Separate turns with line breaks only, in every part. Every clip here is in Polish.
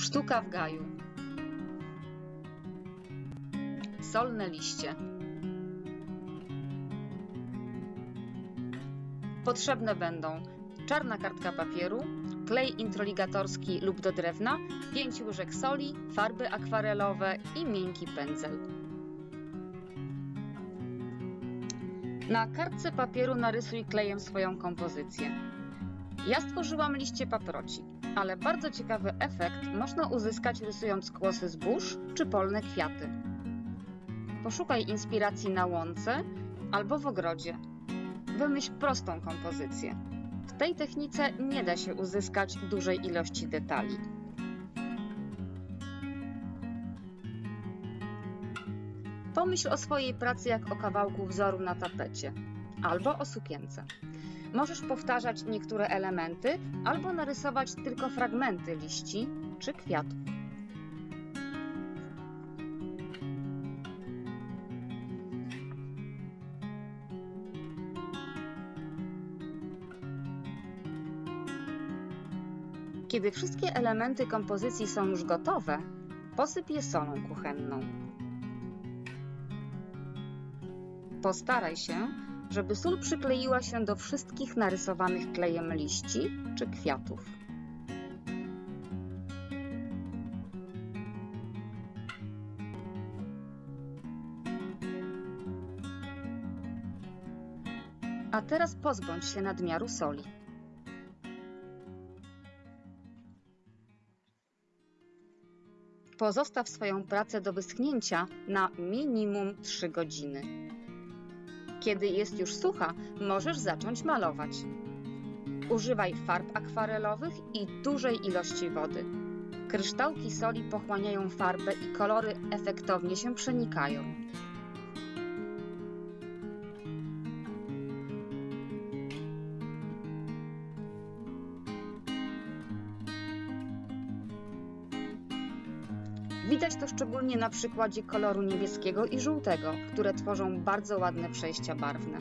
Sztuka w gaju. Solne liście. Potrzebne będą czarna kartka papieru, klej introligatorski lub do drewna, 5 łyżek soli, farby akwarelowe i miękki pędzel. Na kartce papieru narysuj klejem swoją kompozycję. Ja stworzyłam liście paproci, ale bardzo ciekawy efekt można uzyskać rysując kłosy zbóż czy polne kwiaty. Poszukaj inspiracji na łące albo w ogrodzie. Wymyśl prostą kompozycję. W tej technice nie da się uzyskać dużej ilości detali. Pomyśl o swojej pracy jak o kawałku wzoru na tapecie albo o sukience. Możesz powtarzać niektóre elementy albo narysować tylko fragmenty liści czy kwiatów. Kiedy wszystkie elementy kompozycji są już gotowe, posyp je solą kuchenną. Postaraj się, żeby sól przykleiła się do wszystkich narysowanych klejem liści czy kwiatów. A teraz pozbądź się nadmiaru soli. Pozostaw swoją pracę do wyschnięcia na minimum 3 godziny. Kiedy jest już sucha, możesz zacząć malować. Używaj farb akwarelowych i dużej ilości wody. Kryształki soli pochłaniają farbę i kolory efektownie się przenikają. Widać to szczególnie na przykładzie koloru niebieskiego i żółtego, które tworzą bardzo ładne przejścia barwne.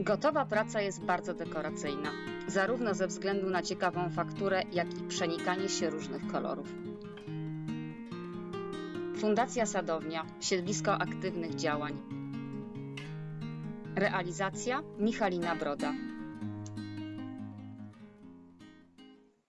Gotowa praca jest bardzo dekoracyjna, zarówno ze względu na ciekawą fakturę, jak i przenikanie się różnych kolorów. Fundacja Sadownia Siedlisko Aktywnych Działań Realizacja Michalina Broda